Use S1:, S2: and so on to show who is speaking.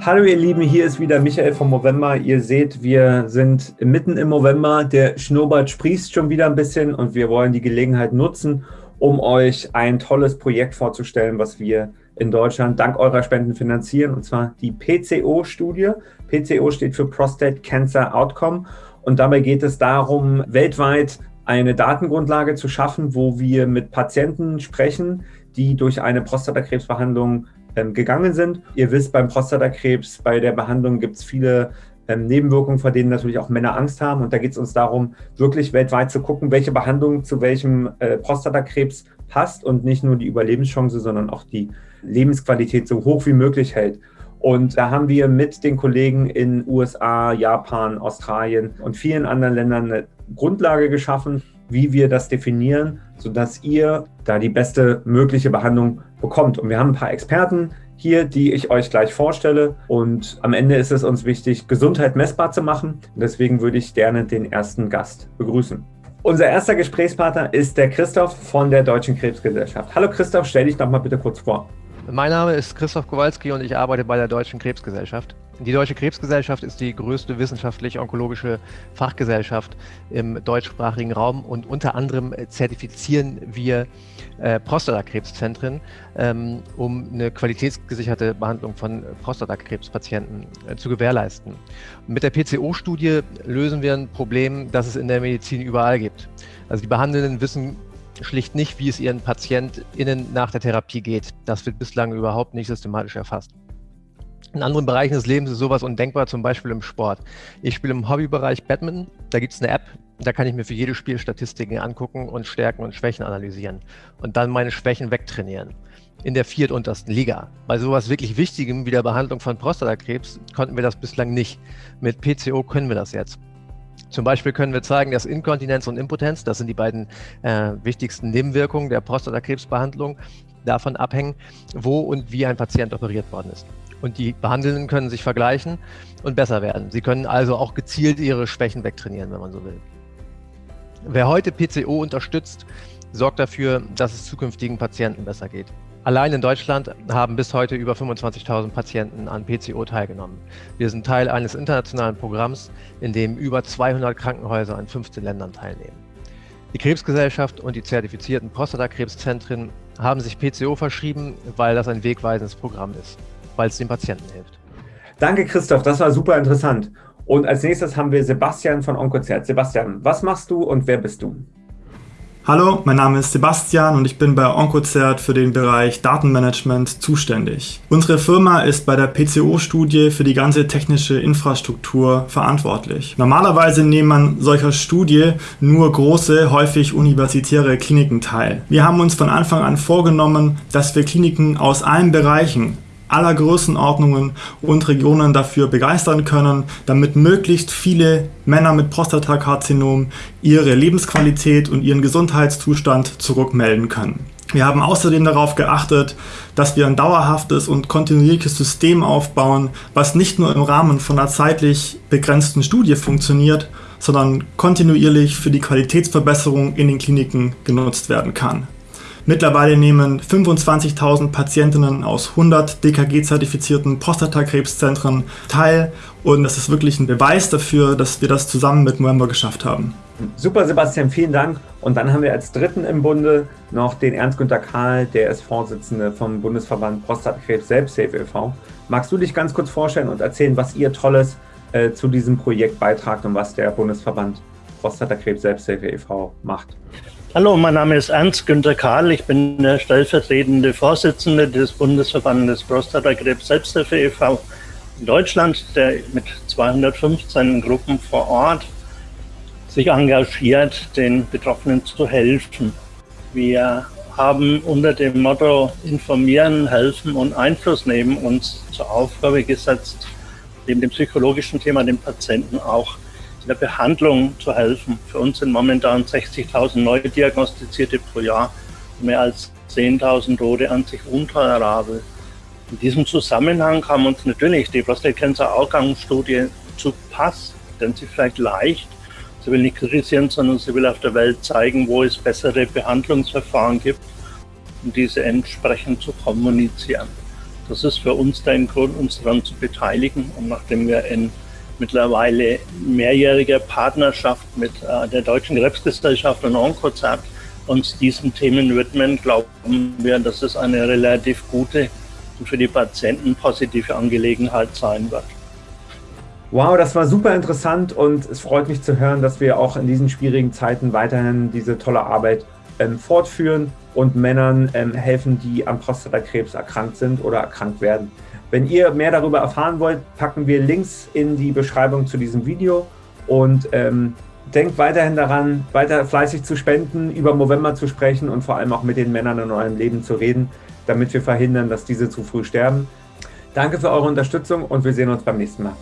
S1: Hallo ihr Lieben, hier ist wieder Michael vom November. Ihr seht, wir sind mitten im November. Der Schnurrbart sprießt schon wieder ein bisschen und wir wollen die Gelegenheit nutzen, um euch ein tolles Projekt vorzustellen, was wir in Deutschland dank eurer Spenden finanzieren, und zwar die PCO-Studie. PCO steht für Prostate Cancer Outcome und dabei geht es darum, weltweit eine Datengrundlage zu schaffen, wo wir mit Patienten sprechen, die durch eine Prostatakrebsbehandlung ähm, gegangen sind. Ihr wisst, beim Prostatakrebs, bei der Behandlung gibt es viele ähm, Nebenwirkungen, vor denen natürlich auch Männer Angst haben. Und da geht es uns darum, wirklich weltweit zu gucken, welche Behandlung zu welchem äh, Prostatakrebs passt und nicht nur die Überlebenschance, sondern auch die Lebensqualität so hoch wie möglich hält. Und da haben wir mit den Kollegen in USA, Japan, Australien und vielen anderen Ländern eine Grundlage geschaffen, wie wir das definieren, sodass ihr da die beste mögliche Behandlung bekommt. Und wir haben ein paar Experten hier, die ich euch gleich vorstelle. Und am Ende ist es uns wichtig, Gesundheit messbar zu machen. Und deswegen würde ich gerne den ersten Gast begrüßen. Unser erster Gesprächspartner ist der Christoph von der Deutschen Krebsgesellschaft. Hallo Christoph, stell dich doch mal bitte kurz vor.
S2: Mein Name ist Christoph Kowalski und ich arbeite bei der Deutschen Krebsgesellschaft. Die Deutsche Krebsgesellschaft ist die größte wissenschaftlich-onkologische Fachgesellschaft im deutschsprachigen Raum und unter anderem zertifizieren wir äh, Prostatakrebszentren, ähm, um eine qualitätsgesicherte Behandlung von Prostatakrebspatienten äh, zu gewährleisten. mit der PCO-Studie lösen wir ein Problem, das es in der Medizin überall gibt. Also die Behandelnden wissen schlicht nicht, wie es ihren PatientInnen nach der Therapie geht. Das wird bislang überhaupt nicht systematisch erfasst. In anderen Bereichen des Lebens ist sowas undenkbar, zum Beispiel im Sport. Ich spiele im Hobbybereich Badminton, da gibt es eine App, da kann ich mir für jedes Spiel Statistiken angucken und Stärken und Schwächen analysieren und dann meine Schwächen wegtrainieren. In der viertuntersten Liga. Bei sowas wirklich Wichtigem wie der Behandlung von Prostatakrebs konnten wir das bislang nicht. Mit PCO können wir das jetzt. Zum Beispiel können wir zeigen, dass Inkontinenz und Impotenz, das sind die beiden äh, wichtigsten Nebenwirkungen der Prostatakrebsbehandlung, davon abhängen, wo und wie ein Patient operiert worden ist. Und die Behandelnden können sich vergleichen und besser werden. Sie können also auch gezielt ihre Schwächen wegtrainieren, wenn man so will. Wer heute PCO unterstützt, sorgt dafür, dass es zukünftigen Patienten besser geht. Allein in Deutschland haben bis heute über 25.000 Patienten an PCO teilgenommen. Wir sind Teil eines internationalen Programms, in dem über 200 Krankenhäuser in 15 Ländern teilnehmen. Die Krebsgesellschaft und die zertifizierten Prostatakrebszentren haben sich PCO verschrieben, weil das ein wegweisendes Programm ist, weil es den Patienten hilft.
S1: Danke, Christoph, das war super interessant. Und als nächstes haben wir Sebastian von Onkozert. Sebastian, was machst du und wer bist du?
S3: Hallo, mein Name ist Sebastian und ich bin bei Oncozert für den Bereich Datenmanagement zuständig. Unsere Firma ist bei der PCO-Studie für die ganze technische Infrastruktur verantwortlich. Normalerweise nehmen an solcher Studie nur große, häufig universitäre Kliniken teil. Wir haben uns von Anfang an vorgenommen, dass wir Kliniken aus allen Bereichen aller Größenordnungen und Regionen dafür begeistern können, damit möglichst viele Männer mit Prostatakarzinom ihre Lebensqualität und ihren Gesundheitszustand zurückmelden können. Wir haben außerdem darauf geachtet, dass wir ein dauerhaftes und kontinuierliches System aufbauen, was nicht nur im Rahmen von einer zeitlich begrenzten Studie funktioniert, sondern kontinuierlich für die Qualitätsverbesserung in den Kliniken genutzt werden kann. Mittlerweile nehmen 25.000 Patientinnen aus 100 DKG-zertifizierten Prostatakrebszentren teil und das ist wirklich ein Beweis dafür, dass wir das zusammen mit November geschafft haben.
S1: Super, Sebastian, vielen Dank. Und dann haben wir als Dritten im Bunde noch den Ernst-Günther Kahl, der ist Vorsitzende vom Bundesverband Prostatakrebs Selbsthilfe e.V. Magst du dich ganz kurz vorstellen und erzählen, was ihr Tolles äh, zu diesem Projekt beitragt und was der Bundesverband Prostatakrebs Selbsthilfe e.V. macht?
S4: Hallo, mein Name ist Ernst-Günter Kahl. Ich bin der stellvertretende Vorsitzende des Bundesverbandes Prostatakrebs Selbsthilfe e.V. in Deutschland, der mit 215 Gruppen vor Ort sich engagiert, den Betroffenen zu helfen. Wir haben unter dem Motto Informieren, Helfen und Einfluss nehmen uns zur Aufgabe gesetzt, neben dem psychologischen Thema den Patienten auch der Behandlung zu helfen. Für uns sind momentan 60.000 neu diagnostizierte pro Jahr, mehr als 10.000 Tote an sich untolerabel. In diesem Zusammenhang kam uns natürlich die Prostate Cancer Outcome-Studie zu Pass, denn sie vielleicht leicht. Sie will nicht kritisieren, sondern sie will auf der Welt zeigen, wo es bessere Behandlungsverfahren gibt, um diese entsprechend zu kommunizieren. Das ist für uns der Grund, uns daran zu beteiligen. Und nachdem wir in mittlerweile mehrjähriger Partnerschaft mit äh, der Deutschen Krebsgesellschaft und Onkozert uns diesen Themen widmen, glauben wir, dass es eine relativ gute und für die Patienten positive Angelegenheit sein wird.
S1: Wow, das war super interessant und es freut mich zu hören, dass wir auch in diesen schwierigen Zeiten weiterhin diese tolle Arbeit ähm, fortführen und Männern ähm, helfen, die am Prostatakrebs erkrankt sind oder erkrankt werden. Wenn ihr mehr darüber erfahren wollt, packen wir Links in die Beschreibung zu diesem Video und ähm, denkt weiterhin daran, weiter fleißig zu spenden, über November zu sprechen und vor allem auch mit den Männern in eurem Leben zu reden, damit wir verhindern, dass diese zu früh sterben. Danke für eure Unterstützung und wir sehen uns beim nächsten Mal.